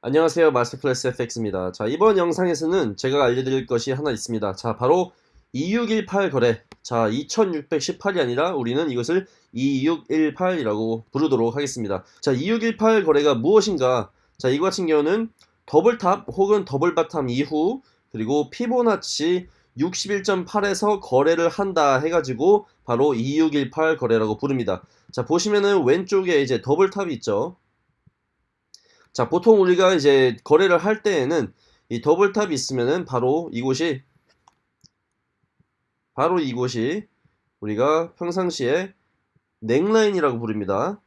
안녕하세요. 마스터클래스 FX입니다. 자 이번 영상에서는 제가 알려드릴 것이 하나 있습니다. 자 바로 2618 거래. 자 2618이 아니라 우리는 이것을 2618이라고 부르도록 하겠습니다. 자 2618 거래가 무엇인가? 자 이거 같은 경우는 double top 혹은 double bottom 이후 그리고 피보나치 61.8에서 거래를 한다 해가지고 바로 2618 거래라고 부릅니다. 자 보시면은 왼쪽에 이제 double top이 있죠 자, 보통 우리가 이제 거래를 할 때에는 이 double top이 있으면은 바로 이곳이 바로 이곳이 우리가 평상시에 neckline이라고 부릅니다.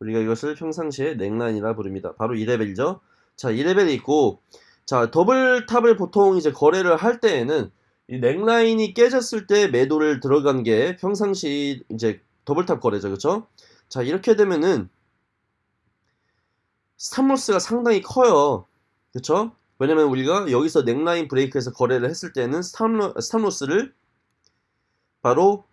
우리가 이것을 평상시에 neckline이라 부릅니다. 바로 2레벨이죠. 자, 2레벨이 있고 자, double top을 보통 이제 거래를 할 때에는 이 neckline이 깨졌을 때 매도를 들어간 게 평상시 이제 double top 거래죠. 그렇죠? 자 이렇게 되면은 stop loss가 상당히 커요. 그쵸? 왜냐면 우리가 여기서 neckline break에서 거래를 했을 때는 stop lo-, stop loss를 바로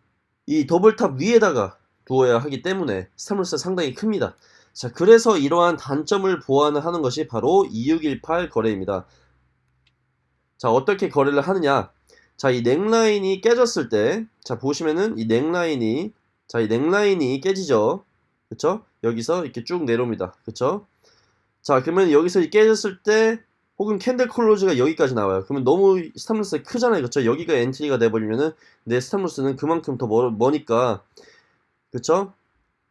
이 double top 위에다가 두어야 하기 때문에 stop loss가 상당히 큽니다. 자 그래서 이러한 단점을 보완을 하는 것이 바로 2618 거래입니다. 자 어떻게 거래를 하느냐? 자 이 neckline이 깨졌을 때 자 보시면은 이 neckline이 자, 이 neckline이 깨지죠. 그쵸? 여기서 이렇게 쭉 내려옵니다. 그쵸? 자, 그러면 여기서 깨졌을 때 혹은 candle close가 여기까지 나와요. 그러면 너무 stop loss가 크잖아요. 그쵸? 여기가 entry가 돼버리면은 내 stop loss는 그만큼 더 멀, 머니까 그쵸?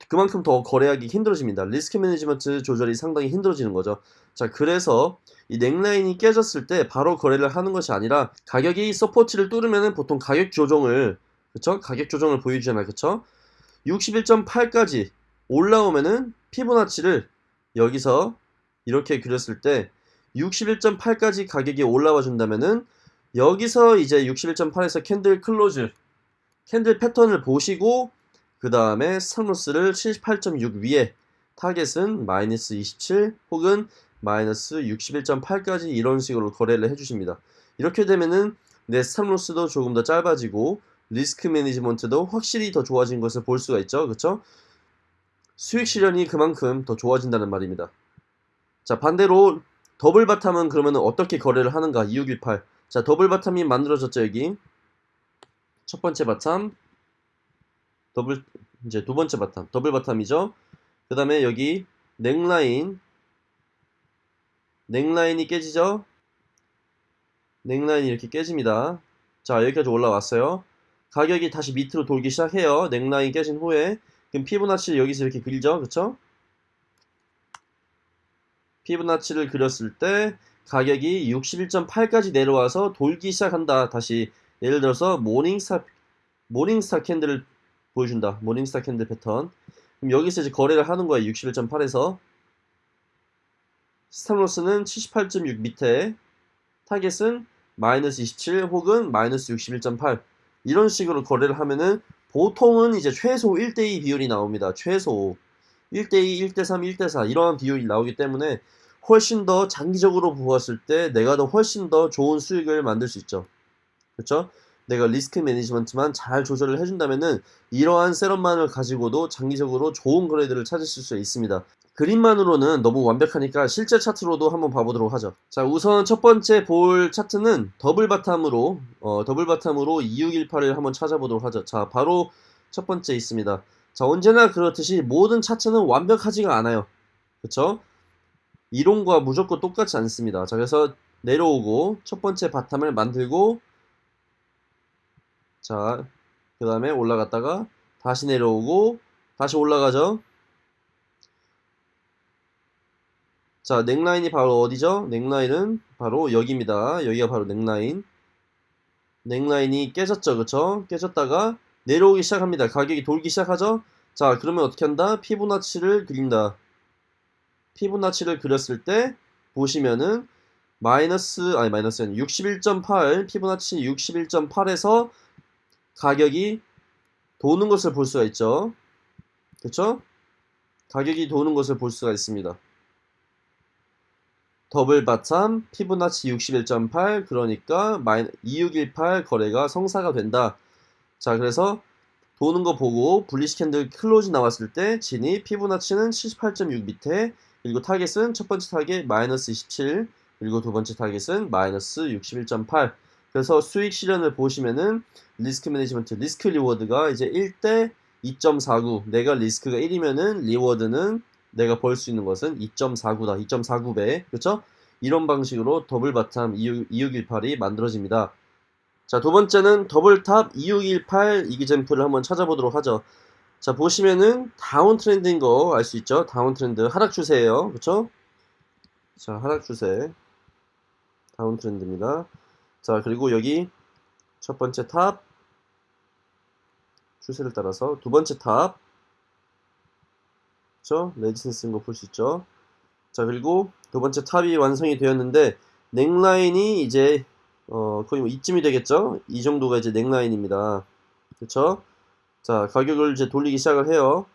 그만큼 더 거래하기 힘들어집니다. risk management 조절이 상당히 힘들어지는 거죠. 자, 그래서 이 neckline이 깨졌을 때 바로 거래를 하는 것이 아니라 가격이 support를 뚫으면은 보통 가격 조정을 그쵸? 가격 조정을 보여주잖아요. 그쵸? 61.8까지 올라오면은 피보나치를 여기서 이렇게 그렸을 때 61.8까지 가격이 올라와 준다면은 여기서 이제 61.8에서 candle close candle pattern을 보시고 그 다음에 stop loss를 78.6 위에 타겟은 마이너스 27 혹은 마이너스 61.8까지 이런 식으로 거래를 해주십니다. 이렇게 되면은 내 stop loss도 조금 더 짧아지고 risk management도 확실히 더 좋아진 것을 볼 수가 있죠. 그렇죠? 수익 실현이 그만큼 더 좋아진다는 말입니다. 자 반대로 double bottom은 그러면 어떻게 거래를 하는가? 2618 자 double bottom이 만들어졌죠 여기. 첫 번째 bottom. 더블 이제 두 번째 bottom. double bottom이죠. 그 다음에 여기 neckline. neckline이 깨지죠? neckline이 이렇게 깨집니다. 자 여기까지 올라왔어요 가격이 다시 밑으로 돌기 시작해요. 넥라인 깨진 후에 그럼 Fibonacci를 여기서 이렇게 그리죠. 그쵸? Fibonacci를 그렸을 때 가격이 61.8까지 내려와서 돌기 시작한다. 다시 예를 들어서 morning star morning star candle을 보여준다. morning star candle 패턴. 그럼 여기서 이제 거래를 하는 거예요. 61.8에서 stop loss는 78.6 밑에 타겟은 마이너스 27 혹은 마이너스 61.8 이런 식으로 거래를 하면은 보통은 이제 최소 1대2 비율이 나옵니다. 최소 1대2, 1대3, 1대4 이러한 비율이 나오기 때문에 훨씬 더 장기적으로 보았을 때 내가 더 훨씬 더 좋은 수익을 만들 수 있죠. 그렇죠? 내가 risk management만 잘 조절을 해준다면은 이러한 setup만을 가지고도 장기적으로 좋은 거래들을 찾으실 수 있습니다. 그림만으로는 너무 완벽하니까 실제 차트로도 한번 봐보도록 하죠. 자 우선 첫 번째 볼 차트는 double bottom으로 어, double bottom으로 2618을 한번 찾아보도록 하죠. 자 바로 첫 번째 있습니다. 자 언제나 그렇듯이 모든 차트는 완벽하지가 않아요. 그쵸? 이론과 무조건 똑같지 않습니다. 자 그래서 내려오고 첫 번째 바텀을 만들고 자 그 다음에 올라갔다가 다시 내려오고 다시 올라가죠. 자, 넥라인이 바로 어디죠? 넥라인은 바로 여기입니다. 여기가 바로 넥라인. 넥라인이 깨졌죠, 그쵸? 깨졌다가 내려오기 시작합니다. 가격이 돌기 시작하죠? 자, 그러면 어떻게 한다? 피부나치를 그린다. Fibonacci를 그렸을 때 보시면은 마이너스 아니 마이너스는 61.8 Fibonacci 61.8에서 가격이 도는 것을 볼 수가 있죠. 그쵸? 가격이 도는 것을 볼 수가 있습니다. double bottom Fibonacci 61.8 그러니까 2618 거래가 성사가 된다. 자 그래서 도는 거 보고 bullish candle close 나왔을 때 진입 Fibonacci는 78.6 밑에 그리고 타겟은 첫 번째 타겟 마이너스 27 그리고 두 번째 타겟은 마이너스 61.8 그래서 수익 실현을 보시면은 risk management risk reward가 이제 1대 2.49 내가 risk가 1이면은 reward는 내가 벌 수 있는 것은 2.49다 2.49배. 그렇죠 이런 방식으로 double bottom 2618이 만들어집니다. 자 두 번째는 double top 2618 example을 한번 찾아보도록 하죠. 자 보시면은 downtrend인 거 알 수 있죠? downtrend 하락 추세예요. 그렇죠 자 하락 추세. downtrend입니다. 자 그리고 여기 첫 번째 top 추세를 따라서 두 번째 top 그쵸 resistance인 거 볼 수 있죠? 자 그리고 두 번째 top이 완성이 되었는데 neckline이 이제 어 거의 뭐 이쯤이 되겠죠? 이 정도가 이제 neckline입니다. 그쵸 자 가격을 이제 돌리기 시작을 해요.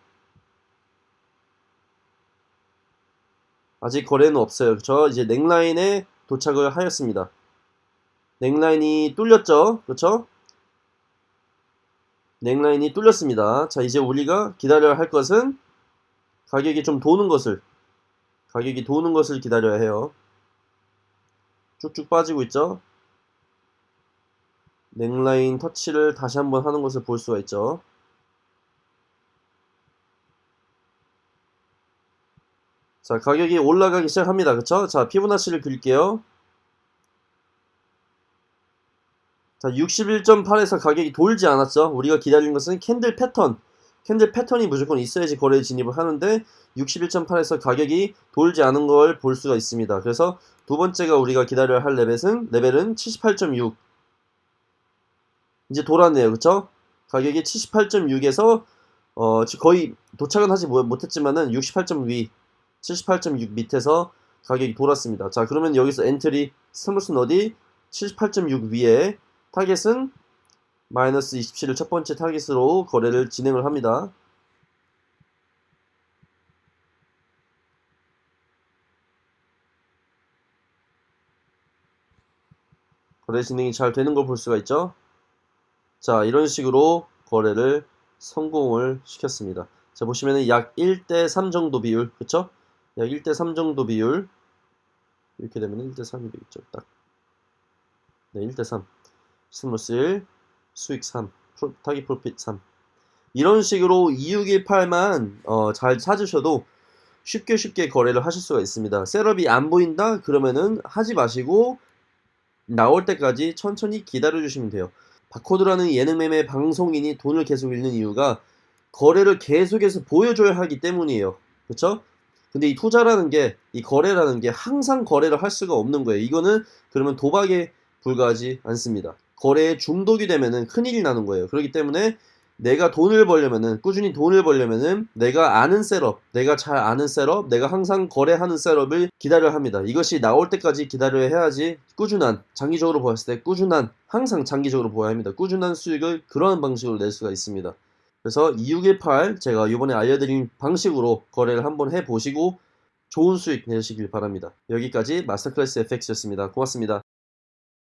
아직 거래는 없어요. 그쵸 이제 넥라인에 도착을 하였습니다. 넥라인이 뚫렸죠? 그쵸 넥라인이 뚫렸습니다. 자 이제 우리가 기다려야 할 것은 가격이 좀 도는 것을 가격이 도는 것을 기다려야 해요. 쭉쭉 빠지고 있죠? 넥라인 터치를 다시 한번 하는 것을 볼 수가 있죠? 자 가격이 올라가기 시작합니다. 그쵸? 자 Fibonacci를 그릴게요. 자 61.8에서 가격이 돌지 않았죠? 우리가 기다린 것은 candle 패턴 candle 패턴이 무조건 있어야지 거래에 진입을 하는데 61.8에서 가격이 돌지 않은 걸 볼 수가 있습니다. 그래서 두 번째가 우리가 기다려야 할 레벨은 레벨은 78.6 이제 돌았네요. 그쵸? 가격이 78.6에서 어 거의 도착은 하지 못했지만은 68.2 78.6 밑에서 가격이 돌았습니다. 자 그러면 여기서 entry stop loss 어디? 78.6 위에 타겟은 마이너스 27을 첫 번째 타겟으로 거래를 진행을 합니다. 거래 진행이 잘 되는 걸 볼 수가 있죠. 자 이런 식으로 거래를 성공을 시켰습니다. 자 보시면은 약 1대 3 정도 비율 그쵸? 약 1대 3 정도 비율 이렇게 되면 1대 3이 되겠죠 딱 네, 1대 3 stop loss 1 수익 3 프로, take profit 3 이런 식으로 2618만 어, 잘 찾으셔도 쉽게 쉽게 거래를 하실 수가 있습니다. setup이 안 보인다? 그러면은 하지 마시고 나올 때까지 천천히 기다려 주시면 돼요. 바코드라는 예능 매매 방송인이 돈을 계속 잃는 이유가 거래를 계속해서 보여줘야 하기 때문이에요. 그렇죠 근데 이 투자라는 게, 이 거래라는 게 항상 거래를 할 수가 없는 거예요. 이거는 그러면 도박에 불과하지 않습니다. 거래에 중독이 되면은 큰일이 나는 거예요. 그렇기 때문에 내가 돈을 벌려면은, 꾸준히 돈을 벌려면은 내가 아는 setup, 내가 잘 아는 setup, 내가 항상 거래하는 setup을 기다려야 합니다. 이것이 나올 때까지 기다려야 해야지 꾸준한, 장기적으로 보았을 때 꾸준한, 항상 장기적으로 보아야 합니다. 꾸준한 수익을 그러한 방식으로 낼 수가 있습니다. 그래서 2618 제가 이번에 알려드린 방식으로 거래를 한번 해보시고 좋은 수익 내시길 바랍니다. 여기까지 마스터클래스 FX였습니다. 고맙습니다.